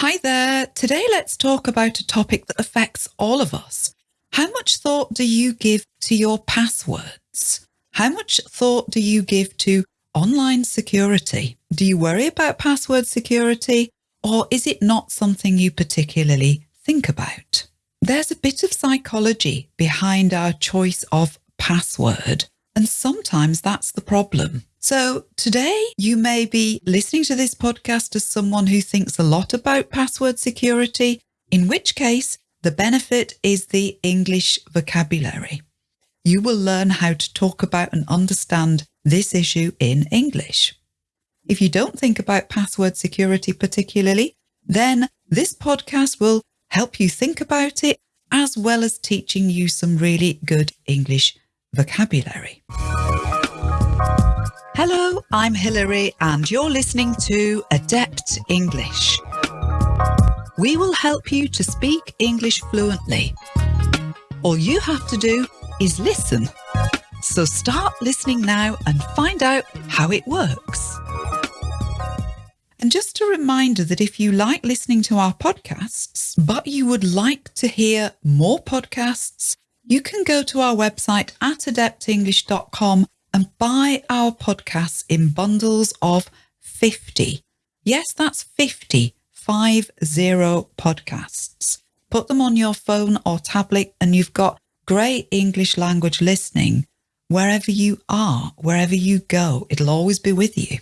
Hi there. Today, let's talk about a topic that affects all of us. How much thought do you give to your passwords? How much thought do you give to online security? Do you worry about password security or is it not something you particularly think about? There's a bit of psychology behind our choice of password, and sometimes that's the problem. So today you may be listening to this podcast as someone who thinks a lot about password security, in which case the benefit is the English vocabulary. You will learn how to talk about and understand this issue in English. If you don't think about password security particularly, then this podcast will help you think about it as well as teaching you some really good English vocabulary. Hello, I'm Hilary and you're listening to Adept English. We will help you to speak English fluently. All you have to do is listen. So start listening now and find out how it works. And just a reminder that if you like listening to our podcasts, but you would like to hear more podcasts, you can go to our website at adeptenglish.com and buy our podcasts in bundles of 50. Yes, that's 50, five zero podcasts. Put them on your phone or tablet and you've got great English language listening wherever you are, wherever you go. It'll always be with you.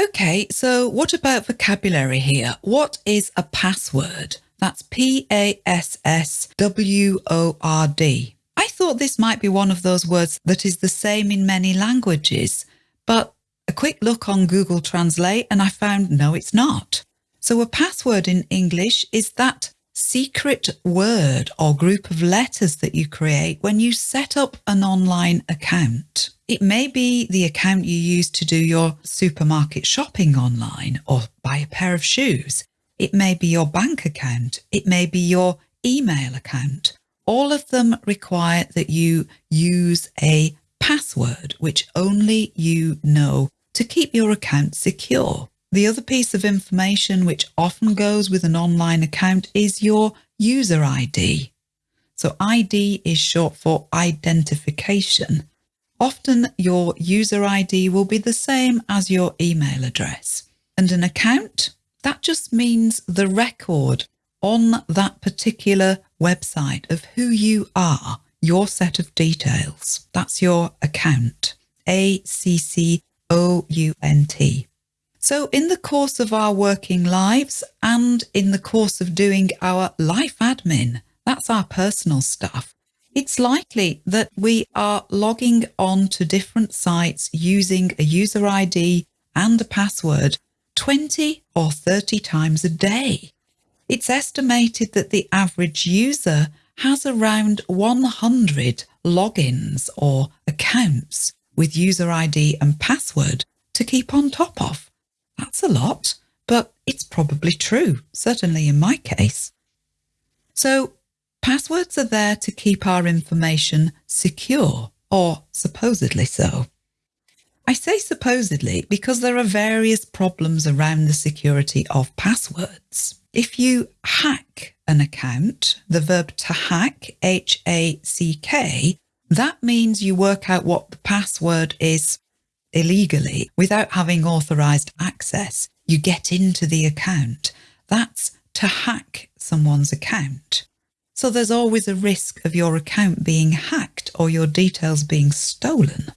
Okay, so what about vocabulary here? What is a password? That's P A S S W O R D. I thought this might be one of those words that is the same in many languages, but a quick look on Google Translate and I found no, it's not. So a password in English is that secret word or group of letters that you create when you set up an online account. It may be the account you use to do your supermarket shopping online or buy a pair of shoes. It may be your bank account. It may be your email account all of them require that you use a password, which only you know to keep your account secure. The other piece of information which often goes with an online account is your user ID. So ID is short for identification. Often your user ID will be the same as your email address. And an account, that just means the record on that particular website of who you are, your set of details. That's your account. A C C O U N T. So, in the course of our working lives and in the course of doing our life admin, that's our personal stuff, it's likely that we are logging on to different sites using a user ID and a password 20 or 30 times a day. It's estimated that the average user has around 100 logins or accounts with user ID and password to keep on top of. That's a lot, but it's probably true, certainly in my case. So passwords are there to keep our information secure, or supposedly so. I say supposedly because there are various problems around the security of passwords. If you hack an account, the verb to hack, H A C K, that means you work out what the password is illegally without having authorized access. You get into the account. That's to hack someone's account. So there's always a risk of your account being hacked or your details being stolen.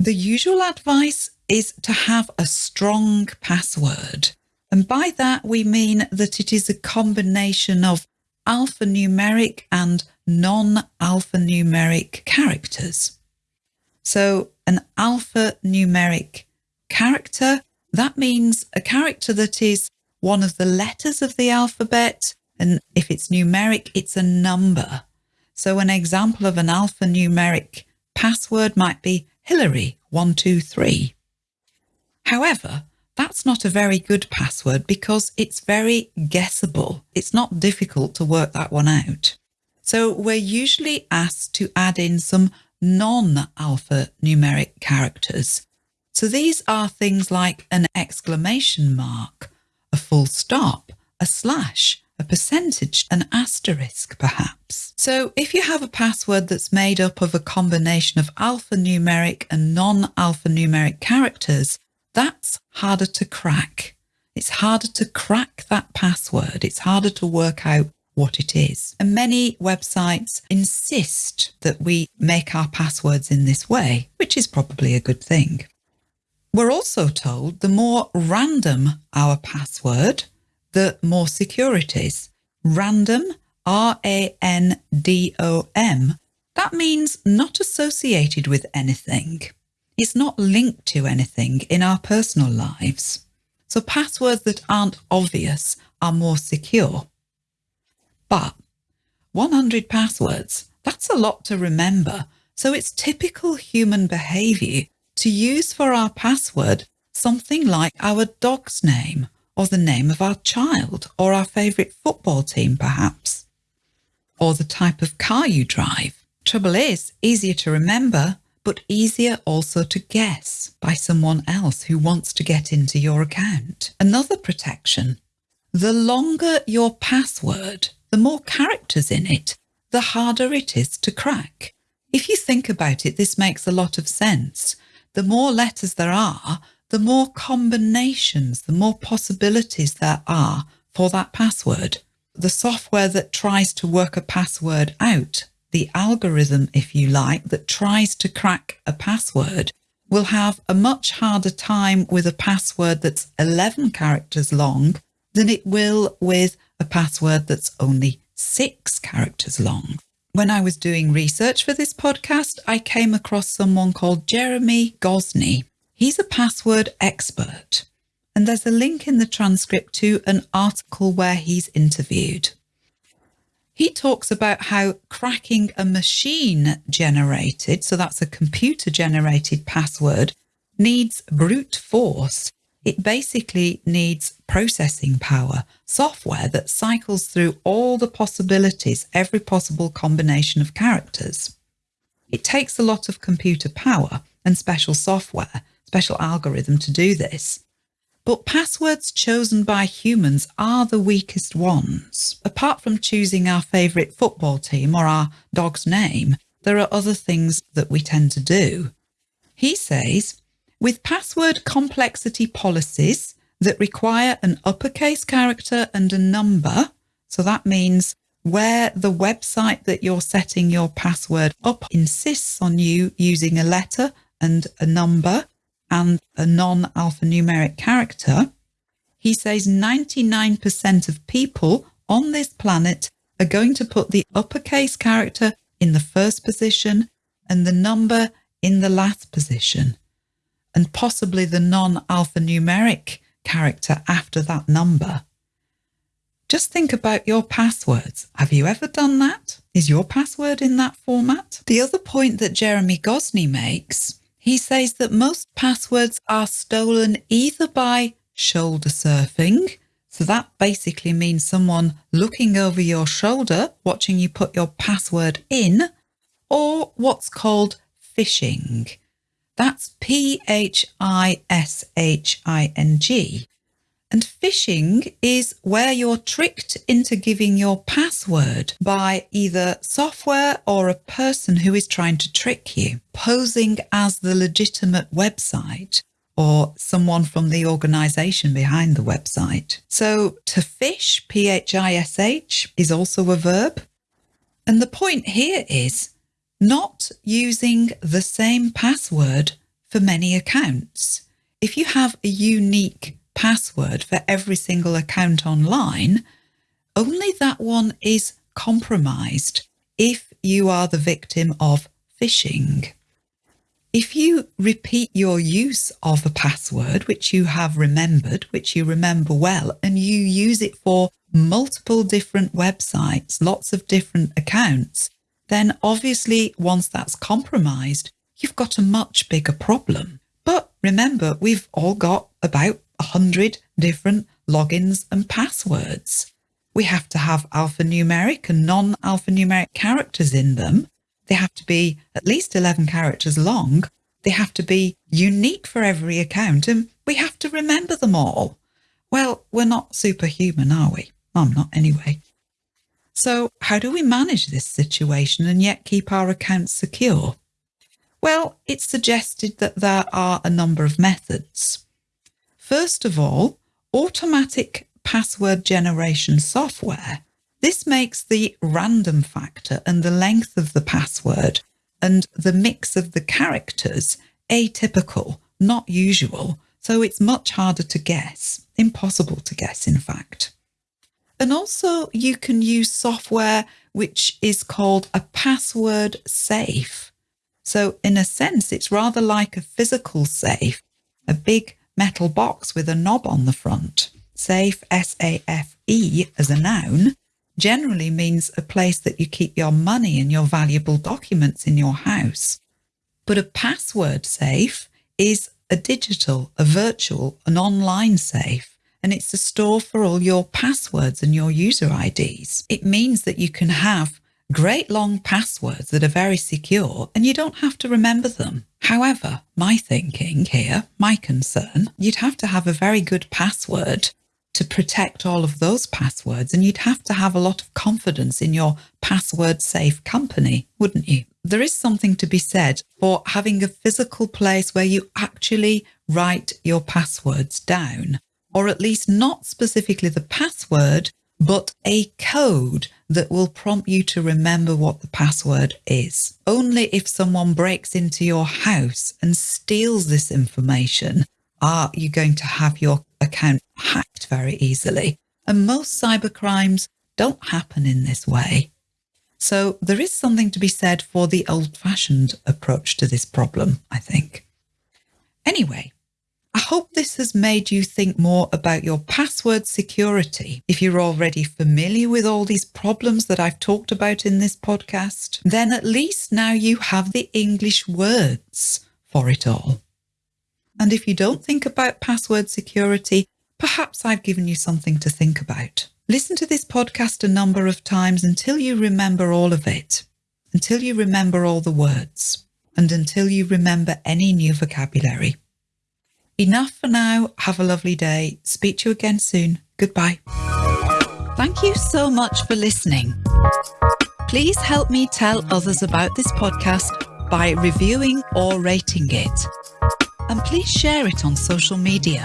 The usual advice is to have a strong password. And by that, we mean that it is a combination of alphanumeric and non-alphanumeric characters. So an alphanumeric character, that means a character that is one of the letters of the alphabet. And if it's numeric, it's a number. So an example of an alphanumeric password might be Hilary123. However, that's not a very good password because it's very guessable. It's not difficult to work that one out. So we're usually asked to add in some non-alphanumeric characters. So these are things like an exclamation mark, a full stop, a slash, a percentage, an asterisk perhaps. So if you have a password that's made up of a combination of alphanumeric and non-alphanumeric characters, that's harder to crack. It's harder to crack that password. It's harder to work out what it is. And many websites insist that we make our passwords in this way, which is probably a good thing. We're also told the more random our password, the more securities. Random, R-A-N-D-O-M, that means not associated with anything. It's not linked to anything in our personal lives. So passwords that aren't obvious are more secure. But 100 passwords, that's a lot to remember. So it's typical human behaviour to use for our password something like our dog's name or the name of our child or our favourite football team perhaps, or the type of car you drive. Trouble is, easier to remember, but easier also to guess by someone else who wants to get into your account. Another protection, the longer your password, the more characters in it, the harder it is to crack. If you think about it, this makes a lot of sense. The more letters there are, the more combinations, the more possibilities there are for that password. The software that tries to work a password out, the algorithm, if you like, that tries to crack a password will have a much harder time with a password that's 11 characters long than it will with a password that's only six characters long. When I was doing research for this podcast, I came across someone called Jeremi Gosney. He's a password expert, and there's a link in the transcript to an article where he's interviewed. He talks about how cracking a machine generated, so that's a computer generated password, needs brute force it basically needs processing power, software that cycles through all the possibilities, every possible combination of characters. It takes a lot of computer power and special software, special algorithm to do this. But passwords chosen by humans are the weakest ones. Apart from choosing our favourite football team or our dog's name, there are other things that we tend to do. He says with password complexity policies that require an uppercase character and a number, so that means where the website that you're setting your password up insists on you using a letter and a number and a non-alphanumeric character, he says 99% of people on this planet are going to put the uppercase character in the first position and the number in the last position and possibly the non-alphanumeric character after that number. Just think about your passwords. Have you ever done that? Is your password in that format? The other point that Jeremi Gosney makes, he says that most passwords are stolen either by shoulder surfing, so that basically means someone looking over your shoulder, watching you put your password in, or what's called phishing. That's P H I S H I N G. And phishing is where you're tricked into giving your password by either software or a person who is trying to trick you, posing as the legitimate website or someone from the organization behind the website. So to fish, P-H-I-S-H, is also a verb. And the point here is not using the same password for many accounts. If you have a unique password for every single account online, only that one is compromised if you are the victim of phishing. If you repeat your use of a password, which you have remembered, which you remember well, and you use it for multiple different websites, lots of different accounts, then obviously once that's compromised, you've got a much bigger problem. But remember, we've all got about a hundred different logins and passwords. We have to have alphanumeric and non-alphanumeric characters in them. They have to be at least 11 characters long. They have to be unique for every account and we have to remember them all. Well, we're not superhuman, are we? I'm not anyway. So, how do we manage this situation and yet keep our accounts secure? Well, it's suggested that there are a number of methods. First of all, automatic password generation software. This makes the random factor and the length of the password and the mix of the characters atypical, not usual, so it's much harder to guess, impossible to guess, in fact. And also, you can use software which is called a password safe. So, in a sense, it's rather like a physical safe, a big metal box with a knob on the front. Safe, S A F E, as a noun, generally means a place that you keep your money and your valuable documents in your house. But a password safe is a digital, a virtual, an online safe, and it's a store for all your passwords and your user IDs. It means that you can have great long passwords that are very secure and you don't have to remember them. However, my thinking here, my concern, you'd have to have a very good password to protect all of those passwords. And you'd have to have a lot of confidence in your password safe company, wouldn't you? There is something to be said for having a physical place where you actually write your passwords down, or at least not specifically the password, but a code that will prompt you to remember what the password is. Only if someone breaks into your house and steals this information are you going to have your account hacked very easily. And most cybercrimes don't happen in this way. So there is something to be said for the old fashioned approach to this problem, I think. Anyway, I hope this has made you think more about your password security. If you're already familiar with all these problems that I've talked about in this podcast, then at least now you have the English words for it all. And if you don't think about password security, perhaps I've given you something to think about. Listen to this podcast a number of times until you remember all of it, until you remember all the words, and until you remember any new vocabulary. Enough for now. Have a lovely day. Speak to you again soon. Goodbye. Thank you so much for listening. Please help me tell others about this podcast by reviewing or rating it and please share it on social media.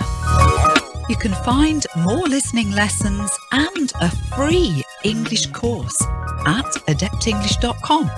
You can find more listening lessons and a free English course at adeptenglish.com.